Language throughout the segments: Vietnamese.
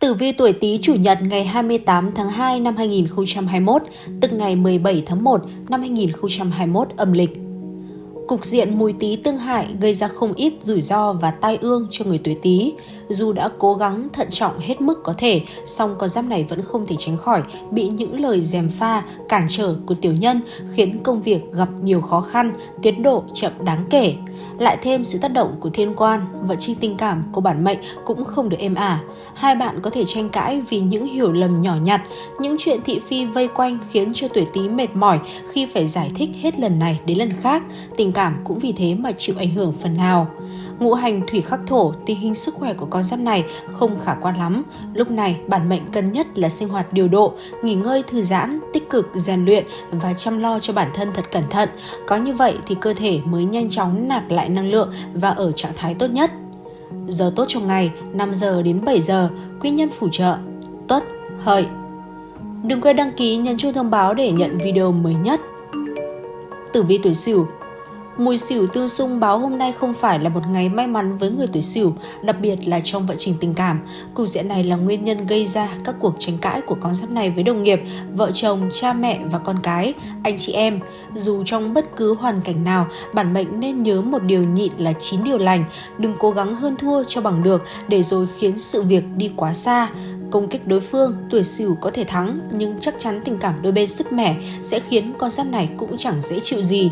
Tử vi tuổi Tý chủ nhật ngày 28 tháng 2 năm 2021, tức ngày 17 tháng 1 năm 2021 âm lịch. Cục diện mùi tý tương hại gây ra không ít rủi ro và tai ương cho người tuổi Tý. Dù đã cố gắng thận trọng hết mức có thể, song con giáp này vẫn không thể tránh khỏi bị những lời dèm pha, cản trở của tiểu nhân khiến công việc gặp nhiều khó khăn, tiến độ chậm đáng kể. Lại thêm sự tác động của thiên quan, vận chi tình cảm của bản mệnh cũng không được êm ả. Hai bạn có thể tranh cãi vì những hiểu lầm nhỏ nhặt, những chuyện thị phi vây quanh khiến cho tuổi Tý mệt mỏi khi phải giải thích hết lần này đến lần khác. Tình cảm cũng vì thế mà chịu ảnh hưởng phần nào. Ngũ hành thủy khắc thổ, tình hình sức khỏe của con giáp này không khả quan lắm. Lúc này, bản mệnh cần nhất là sinh hoạt điều độ, nghỉ ngơi thư giãn, tích cực rèn luyện và chăm lo cho bản thân thật cẩn thận. Có như vậy thì cơ thể mới nhanh chóng nạp lại năng lượng và ở trạng thái tốt nhất. Giờ tốt trong ngày 5 giờ đến 7 giờ, quý nhân phù trợ, tuất, hợi. Đừng quên đăng ký nhấn chuông thông báo để nhận video mới nhất. Tử vi tuổi Sửu Mùi xỉu tương xung báo hôm nay không phải là một ngày may mắn với người tuổi xỉu, đặc biệt là trong vận trình tình cảm. Cục diện này là nguyên nhân gây ra các cuộc tranh cãi của con giáp này với đồng nghiệp, vợ chồng, cha mẹ và con cái, anh chị em. Dù trong bất cứ hoàn cảnh nào, bản mệnh nên nhớ một điều nhịn là chín điều lành, đừng cố gắng hơn thua cho bằng được để rồi khiến sự việc đi quá xa công kích đối phương, tuổi sửu có thể thắng nhưng chắc chắn tình cảm đôi bên sức mẻ sẽ khiến con giáp này cũng chẳng dễ chịu gì.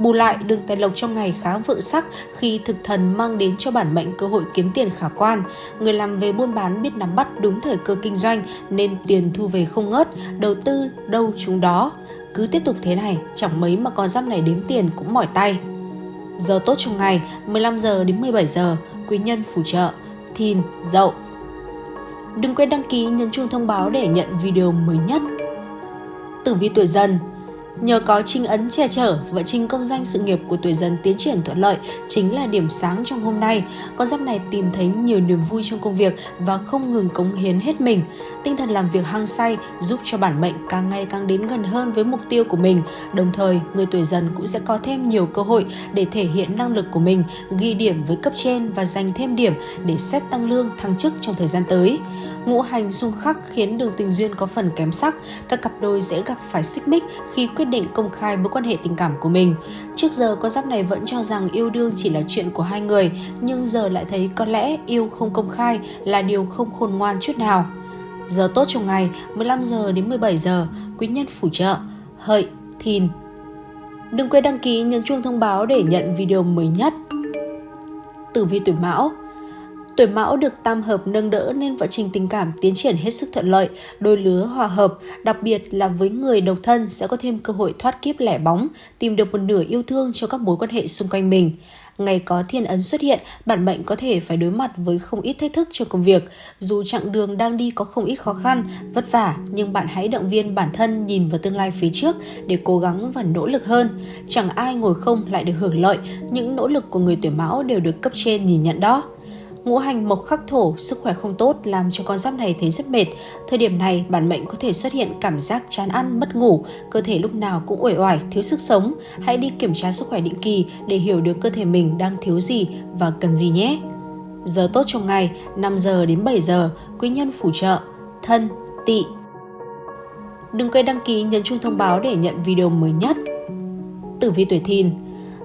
Bù lại, đường tài lộc trong ngày khá vượng sắc khi thực thần mang đến cho bản mệnh cơ hội kiếm tiền khả quan. Người làm về buôn bán biết nắm bắt đúng thời cơ kinh doanh nên tiền thu về không ngớt, đầu tư đâu chúng đó. Cứ tiếp tục thế này, chẳng mấy mà con giáp này đếm tiền cũng mỏi tay. Giờ tốt trong ngày 15 giờ đến 17 giờ, quý nhân phù trợ, thìn, dậu. Đừng quên đăng ký nhấn chuông thông báo để nhận video mới nhất. Tử vi tuổi dần Nhờ có trinh ấn che chở, vận trình công danh sự nghiệp của tuổi dần tiến triển thuận lợi chính là điểm sáng trong hôm nay. Con giáp này tìm thấy nhiều niềm vui trong công việc và không ngừng cống hiến hết mình. Tinh thần làm việc hăng say giúp cho bản mệnh càng ngày càng đến gần hơn với mục tiêu của mình. Đồng thời, người tuổi dần cũng sẽ có thêm nhiều cơ hội để thể hiện năng lực của mình, ghi điểm với cấp trên và giành thêm điểm để xét tăng lương, thăng chức trong thời gian tới. Ngũ hành xung khắc khiến đường tình duyên có phần kém sắc, các cặp đôi dễ gặp phải xích mích khi quyết định công khai mối quan hệ tình cảm của mình. Trước giờ con giáp này vẫn cho rằng yêu đương chỉ là chuyện của hai người, nhưng giờ lại thấy có lẽ yêu không công khai là điều không khôn ngoan chút nào. Giờ tốt trong ngày 15 giờ đến 17 giờ, quý nhân phù trợ, hợi, thìn. Đừng quên đăng ký nhấn chuông thông báo để nhận video mới nhất. Tử vi tuổi Mão Tuổi mão được tam hợp nâng đỡ nên vận trình tình cảm tiến triển hết sức thuận lợi, đôi lứa hòa hợp, đặc biệt là với người độc thân sẽ có thêm cơ hội thoát kiếp lẻ bóng, tìm được một nửa yêu thương cho các mối quan hệ xung quanh mình. Ngày có thiên ấn xuất hiện, bản mệnh có thể phải đối mặt với không ít thách thức trong công việc. Dù chặng đường đang đi có không ít khó khăn, vất vả, nhưng bạn hãy động viên bản thân nhìn vào tương lai phía trước để cố gắng và nỗ lực hơn. Chẳng ai ngồi không lại được hưởng lợi, những nỗ lực của người tuổi mão đều được cấp trên nhìn nhận đó. Ngũ hành mộc khắc thổ, sức khỏe không tốt làm cho con giáp này thấy rất mệt. Thời điểm này, bản mệnh có thể xuất hiện cảm giác chán ăn, mất ngủ, cơ thể lúc nào cũng uể oải, thiếu sức sống. Hãy đi kiểm tra sức khỏe định kỳ để hiểu được cơ thể mình đang thiếu gì và cần gì nhé. Giờ tốt trong ngày 5 giờ đến 7 giờ, quý nhân phù trợ, thân, tỵ. Đừng quên đăng ký nhấn chuông thông báo để nhận video mới nhất. Tử vi tuổi thìn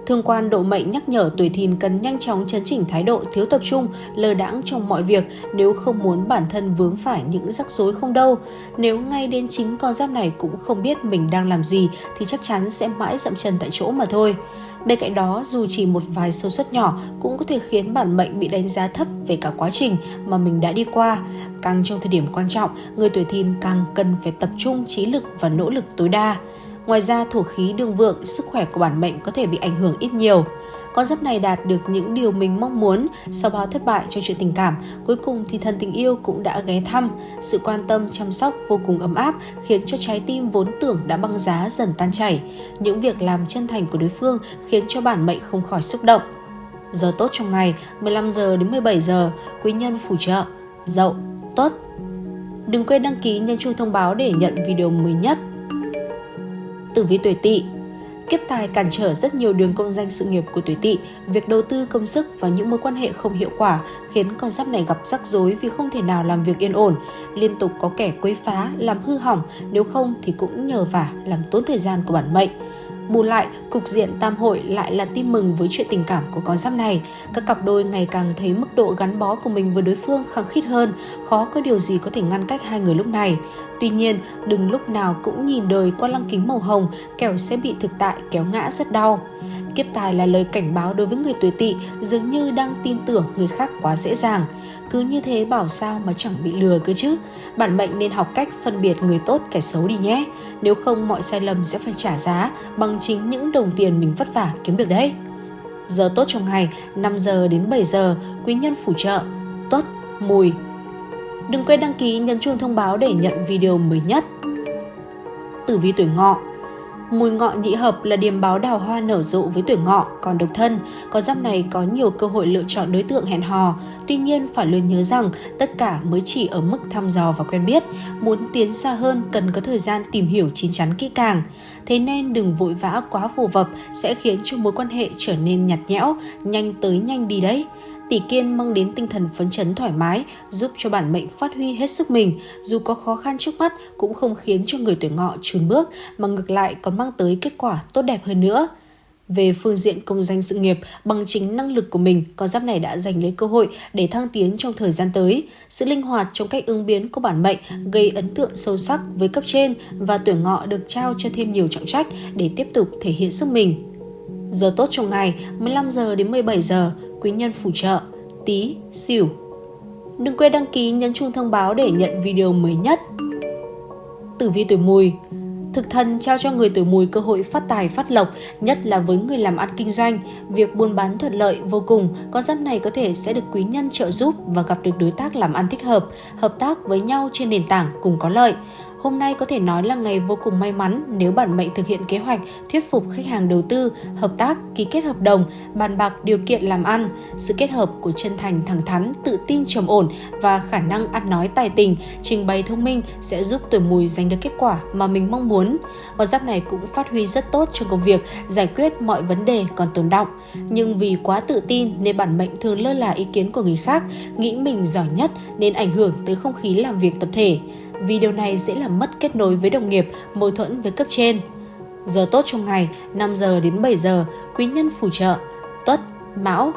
Thương quan độ mệnh nhắc nhở tuổi thìn cần nhanh chóng chấn chỉnh thái độ thiếu tập trung, lơ đãng trong mọi việc nếu không muốn bản thân vướng phải những rắc rối không đâu. Nếu ngay đến chính con giáp này cũng không biết mình đang làm gì thì chắc chắn sẽ mãi dậm chân tại chỗ mà thôi. Bên cạnh đó, dù chỉ một vài sâu suất nhỏ cũng có thể khiến bản mệnh bị đánh giá thấp về cả quá trình mà mình đã đi qua. Càng trong thời điểm quan trọng, người tuổi thìn càng cần phải tập trung trí lực và nỗ lực tối đa. Ngoài ra, thổ khí đương vượng, sức khỏe của bản mệnh có thể bị ảnh hưởng ít nhiều. Con giáp này đạt được những điều mình mong muốn sau bao thất bại cho chuyện tình cảm, cuối cùng thì thần tình yêu cũng đã ghé thăm. Sự quan tâm, chăm sóc vô cùng ấm áp khiến cho trái tim vốn tưởng đã băng giá dần tan chảy. Những việc làm chân thành của đối phương khiến cho bản mệnh không khỏi xúc động. Giờ tốt trong ngày 15 giờ đến 17 giờ, quý nhân phù trợ, dậu, tốt. Đừng quên đăng ký nhấn chuông thông báo để nhận video mới nhất tử vi tuổi tỵ Kiếp tài cản trở rất nhiều đường công danh sự nghiệp của tuổi tỵ, việc đầu tư công sức và những mối quan hệ không hiệu quả khiến con giáp này gặp rắc rối vì không thể nào làm việc yên ổn, liên tục có kẻ quấy phá, làm hư hỏng, nếu không thì cũng nhờ vả làm tốn thời gian của bản mệnh. Bù lại, cục diện tam hội lại là tin mừng với chuyện tình cảm của con giáp này. Các cặp đôi ngày càng thấy mức độ gắn bó của mình với đối phương khăng khít hơn, khó có điều gì có thể ngăn cách hai người lúc này. Tuy nhiên, đừng lúc nào cũng nhìn đời qua lăng kính màu hồng, kẻo sẽ bị thực tại kéo ngã rất đau. Kiếp tài là lời cảnh báo đối với người tuổi tỵ dường như đang tin tưởng người khác quá dễ dàng. Cứ như thế bảo sao mà chẳng bị lừa cơ chứ. Bản mệnh nên học cách phân biệt người tốt kẻ xấu đi nhé. Nếu không mọi sai lầm sẽ phải trả giá bằng chính những đồng tiền mình vất vả kiếm được đấy. Giờ tốt trong ngày 5 giờ đến 7 giờ, quý nhân phù trợ, tuất, mùi. Đừng quên đăng ký nhấn chuông thông báo để nhận video mới nhất. Tử vi tuổi ngọ Mùi ngọ nhị hợp là điểm báo đào hoa nở rộ với tuổi ngọ, còn độc thân, có giáp này có nhiều cơ hội lựa chọn đối tượng hẹn hò. Tuy nhiên phải luôn nhớ rằng tất cả mới chỉ ở mức thăm dò và quen biết. Muốn tiến xa hơn cần có thời gian tìm hiểu chín chắn kỹ càng. Thế nên đừng vội vã quá phù vập sẽ khiến cho mối quan hệ trở nên nhạt nhẽo, nhanh tới nhanh đi đấy. Tỷ kiên mang đến tinh thần phấn chấn thoải mái, giúp cho bản mệnh phát huy hết sức mình, dù có khó khăn trước mắt cũng không khiến cho người tuổi ngọ chùn bước, mà ngược lại còn mang tới kết quả tốt đẹp hơn nữa. Về phương diện công danh sự nghiệp, bằng chính năng lực của mình, con giáp này đã giành lấy cơ hội để thăng tiến trong thời gian tới. Sự linh hoạt trong cách ứng biến của bản mệnh gây ấn tượng sâu sắc với cấp trên và tuổi ngọ được trao cho thêm nhiều trọng trách để tiếp tục thể hiện sức mình. Giờ tốt trong ngày 15 giờ đến 17 giờ, quý nhân phù trợ, tí, xỉu. Đừng quên đăng ký nhấn chuông thông báo để nhận video mới nhất. Tử vi tuổi mùi Thực thần trao cho người tuổi mùi cơ hội phát tài phát lộc, nhất là với người làm ăn kinh doanh. Việc buôn bán thuận lợi vô cùng, con giáp này có thể sẽ được quý nhân trợ giúp và gặp được đối tác làm ăn thích hợp, hợp tác với nhau trên nền tảng cùng có lợi. Hôm nay có thể nói là ngày vô cùng may mắn nếu bản mệnh thực hiện kế hoạch thuyết phục khách hàng đầu tư, hợp tác, ký kết hợp đồng, bàn bạc điều kiện làm ăn. Sự kết hợp của chân thành thẳng thắn, tự tin trầm ổn và khả năng ăn nói tài tình, trình bày thông minh sẽ giúp tuổi mùi giành được kết quả mà mình mong muốn. Con giáp này cũng phát huy rất tốt trong công việc, giải quyết mọi vấn đề còn tồn động. Nhưng vì quá tự tin nên bản mệnh thường lơ là ý kiến của người khác, nghĩ mình giỏi nhất nên ảnh hưởng tới không khí làm việc tập thể vì điều này dễ làm mất kết nối với đồng nghiệp, mâu thuẫn với cấp trên. Giờ tốt trong ngày 5 giờ đến 7 giờ, quý nhân phù trợ, tuất, mão.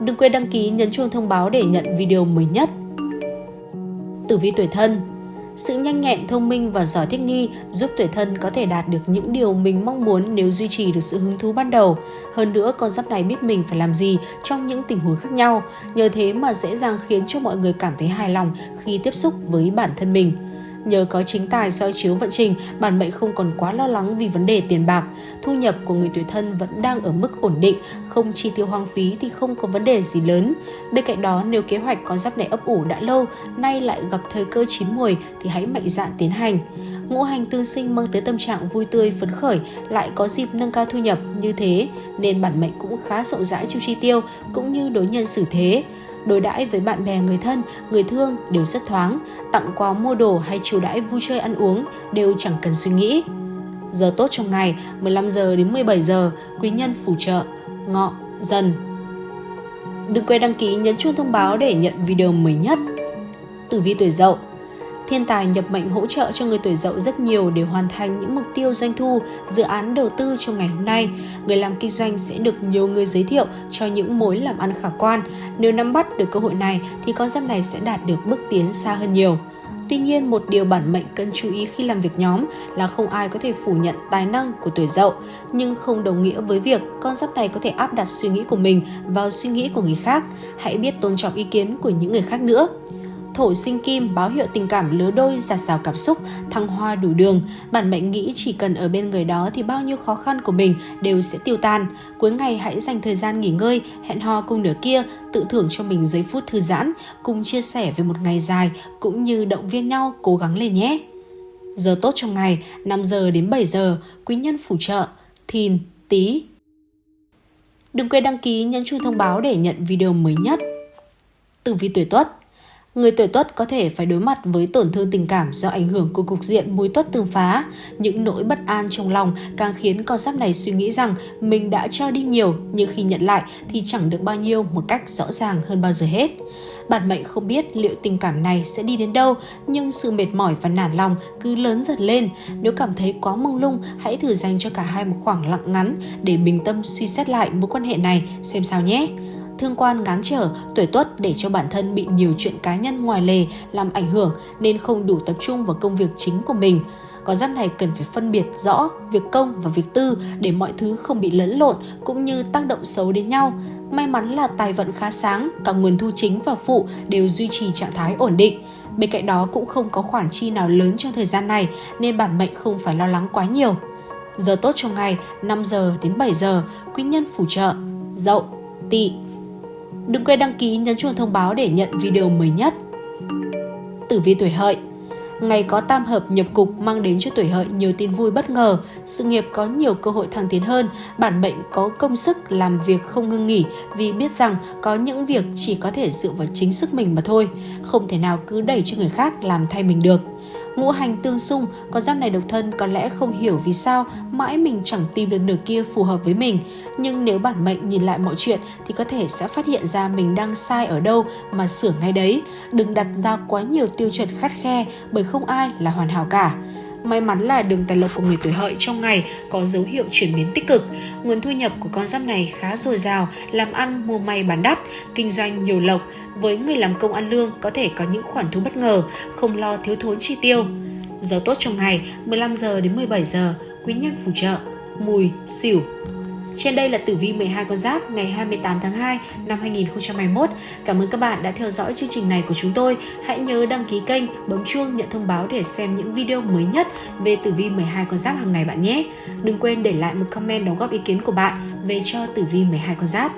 Đừng quên đăng ký nhấn chuông thông báo để nhận video mới nhất. Tử vi tuổi thân sự nhanh nhẹn, thông minh và giỏi thích nghi giúp tuổi thân có thể đạt được những điều mình mong muốn nếu duy trì được sự hứng thú ban đầu. Hơn nữa, con giáp này biết mình phải làm gì trong những tình huống khác nhau. Nhờ thế mà dễ dàng khiến cho mọi người cảm thấy hài lòng khi tiếp xúc với bản thân mình. Nhờ có chính tài soi chiếu vận trình, bản mệnh không còn quá lo lắng vì vấn đề tiền bạc. Thu nhập của người tuổi thân vẫn đang ở mức ổn định, không chi tiêu hoang phí thì không có vấn đề gì lớn. Bên cạnh đó, nếu kế hoạch có giáp này ấp ủ đã lâu, nay lại gặp thời cơ chín mùi thì hãy mạnh dạn tiến hành. Ngũ hành tương sinh mang tới tâm trạng vui tươi phấn khởi, lại có dịp nâng cao thu nhập như thế, nên bản mệnh cũng khá rộng rãi trong chi tiêu cũng như đối nhân xử thế đối đãi với bạn bè người thân, người thương đều rất thoáng, tặng quà mua đồ hay chiều đãi vui chơi ăn uống đều chẳng cần suy nghĩ. Giờ tốt trong ngày 15 giờ đến 17 giờ, quý nhân phù trợ, ngọ, dần. Đừng quên đăng ký nhấn chuông thông báo để nhận video mới nhất. Tử vi tuổi dậu Thiên tài nhập mệnh hỗ trợ cho người tuổi dậu rất nhiều để hoàn thành những mục tiêu doanh thu, dự án đầu tư trong ngày hôm nay. Người làm kinh doanh sẽ được nhiều người giới thiệu cho những mối làm ăn khả quan. Nếu nắm bắt được cơ hội này thì con giáp này sẽ đạt được bước tiến xa hơn nhiều. Tuy nhiên, một điều bản mệnh cần chú ý khi làm việc nhóm là không ai có thể phủ nhận tài năng của tuổi dậu, nhưng không đồng nghĩa với việc con giáp này có thể áp đặt suy nghĩ của mình vào suy nghĩ của người khác. Hãy biết tôn trọng ý kiến của những người khác nữa. Thổ sinh kim báo hiệu tình cảm lứa đôi, giạt rào cảm xúc, thăng hoa đủ đường. Bản mệnh nghĩ chỉ cần ở bên người đó thì bao nhiêu khó khăn của mình đều sẽ tiêu tan. Cuối ngày hãy dành thời gian nghỉ ngơi, hẹn hò cùng nửa kia, tự thưởng cho mình giây phút thư giãn, cùng chia sẻ về một ngày dài cũng như động viên nhau cố gắng lên nhé. Giờ tốt trong ngày 5 giờ đến 7 giờ, quý nhân phù trợ, thìn, tí. Đừng quên đăng ký nhấn chuông thông báo để nhận video mới nhất. Tử vi tuổi tuất Người tuổi tuất có thể phải đối mặt với tổn thương tình cảm do ảnh hưởng của cục diện mối tuất tương phá. Những nỗi bất an trong lòng càng khiến con giáp này suy nghĩ rằng mình đã cho đi nhiều nhưng khi nhận lại thì chẳng được bao nhiêu một cách rõ ràng hơn bao giờ hết. Bản mệnh không biết liệu tình cảm này sẽ đi đến đâu, nhưng sự mệt mỏi và nản lòng cứ lớn dần lên. Nếu cảm thấy quá mông lung, hãy thử dành cho cả hai một khoảng lặng ngắn để bình tâm suy xét lại mối quan hệ này xem sao nhé thương quan ngáng trở, tuổi tuất để cho bản thân bị nhiều chuyện cá nhân ngoài lề làm ảnh hưởng nên không đủ tập trung vào công việc chính của mình. Có giáp này cần phải phân biệt rõ việc công và việc tư để mọi thứ không bị lẫn lộn cũng như tác động xấu đến nhau. May mắn là tài vận khá sáng, cả nguồn thu chính và phụ đều duy trì trạng thái ổn định. Bên cạnh đó cũng không có khoản chi nào lớn trong thời gian này nên bản mệnh không phải lo lắng quá nhiều. Giờ tốt trong ngày 5 giờ đến 7 giờ, quý nhân phù trợ, dậu, tỵ, Đừng quên đăng ký nhấn chuông thông báo để nhận video mới nhất. Tử vi tuổi hợi Ngày có tam hợp nhập cục mang đến cho tuổi hợi nhiều tin vui bất ngờ, sự nghiệp có nhiều cơ hội thăng tiến hơn, bản mệnh có công sức làm việc không ngưng nghỉ vì biết rằng có những việc chỉ có thể dựa vào chính sức mình mà thôi, không thể nào cứ đẩy cho người khác làm thay mình được ngũ hành tương xung, con giáp này độc thân có lẽ không hiểu vì sao mãi mình chẳng tìm được nửa kia phù hợp với mình. Nhưng nếu bản mệnh nhìn lại mọi chuyện thì có thể sẽ phát hiện ra mình đang sai ở đâu mà sửa ngay đấy. Đừng đặt ra quá nhiều tiêu chuẩn khắt khe bởi không ai là hoàn hảo cả. May mắn là đường tài lộc của người tuổi hợi trong ngày có dấu hiệu chuyển biến tích cực. Nguồn thu nhập của con giáp này khá dồi dào, làm ăn mua may bán đắt, kinh doanh nhiều lộc, với người làm công ăn lương có thể có những khoản thu bất ngờ, không lo thiếu thốn chi tiêu. Giờ tốt trong ngày 15 giờ đến 17 giờ, quý nhân phù trợ, mùi, xỉu. Trên đây là tử vi 12 con giáp ngày 28 tháng 2 năm 2021. Cảm ơn các bạn đã theo dõi chương trình này của chúng tôi. Hãy nhớ đăng ký kênh, bấm chuông nhận thông báo để xem những video mới nhất về tử vi 12 con giáp hàng ngày bạn nhé. Đừng quên để lại một comment đóng góp ý kiến của bạn về cho tử vi 12 con giáp.